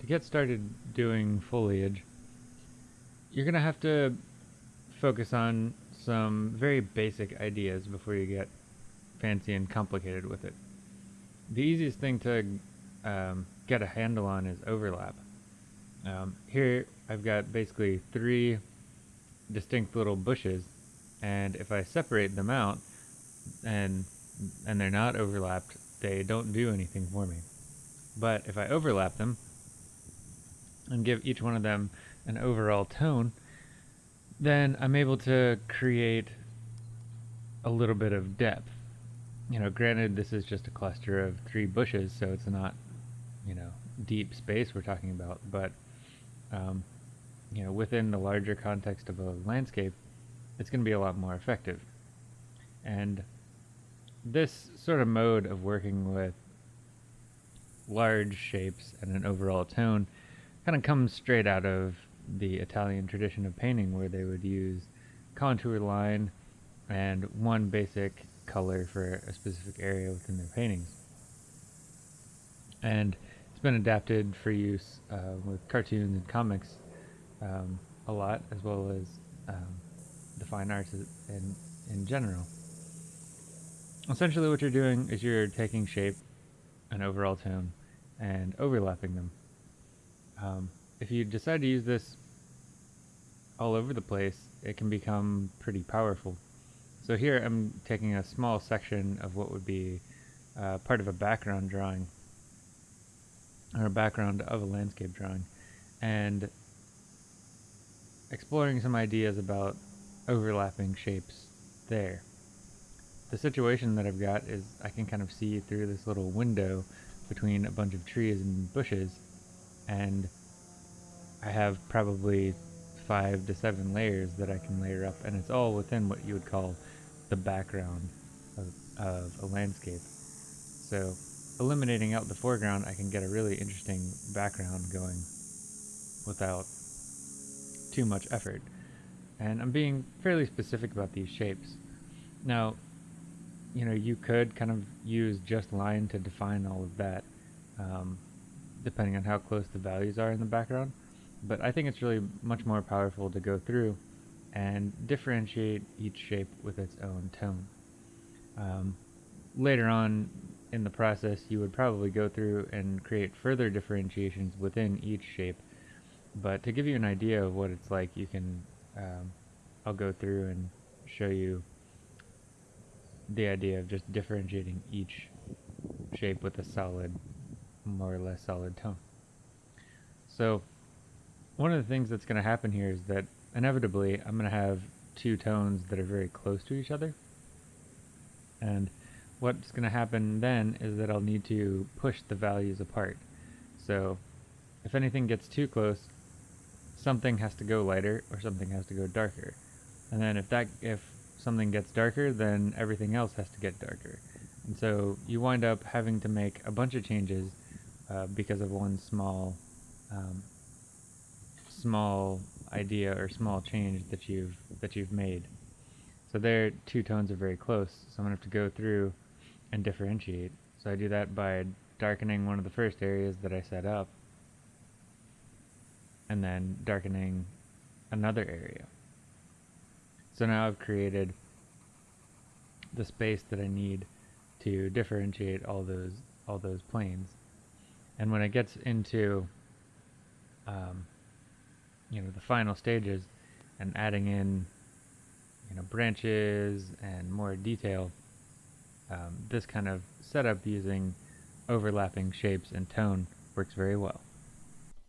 to get started doing foliage, you're going to have to focus on some very basic ideas before you get fancy and complicated with it. The easiest thing to um, get a handle on is overlap. Um, here I've got basically three distinct little bushes and if I separate them out and and they're not overlapped they don't do anything for me but if I overlap them and give each one of them an overall tone then I'm able to create a little bit of depth you know granted this is just a cluster of three bushes so it's not you know deep space we're talking about but um, you know, within the larger context of a landscape, it's going to be a lot more effective. And this sort of mode of working with large shapes and an overall tone kind of comes straight out of the Italian tradition of painting where they would use contour line and one basic color for a specific area within their paintings. And it's been adapted for use uh, with cartoons and comics um, a lot, as well as um, the fine arts in, in general. Essentially what you're doing is you're taking shape, an overall tone, and overlapping them. Um, if you decide to use this all over the place, it can become pretty powerful. So here I'm taking a small section of what would be uh, part of a background drawing, or a background of a landscape drawing, and exploring some ideas about overlapping shapes there. The situation that I've got is I can kind of see through this little window between a bunch of trees and bushes and I have probably five to seven layers that I can layer up and it's all within what you would call the background of, of a landscape. So eliminating out the foreground I can get a really interesting background going without too much effort. And I'm being fairly specific about these shapes. Now, you know, you could kind of use just line to define all of that, um, depending on how close the values are in the background. But I think it's really much more powerful to go through and differentiate each shape with its own tone. Um, later on in the process, you would probably go through and create further differentiations within each shape but to give you an idea of what it's like, you can, um, I'll go through and show you the idea of just differentiating each shape with a solid, more or less solid tone. So one of the things that's going to happen here is that inevitably I'm going to have two tones that are very close to each other. And what's going to happen then is that I'll need to push the values apart. So if anything gets too close, something has to go lighter or something has to go darker. And then if that if something gets darker, then everything else has to get darker. And so you wind up having to make a bunch of changes uh, because of one small um, small idea or small change that you've that you've made. So their two tones are very close, so I'm gonna have to go through and differentiate. So I do that by darkening one of the first areas that I set up and then darkening another area. So now I've created the space that I need to differentiate all those all those planes. And when it gets into um, you know the final stages and adding in you know branches and more detail, um, this kind of setup using overlapping shapes and tone works very well.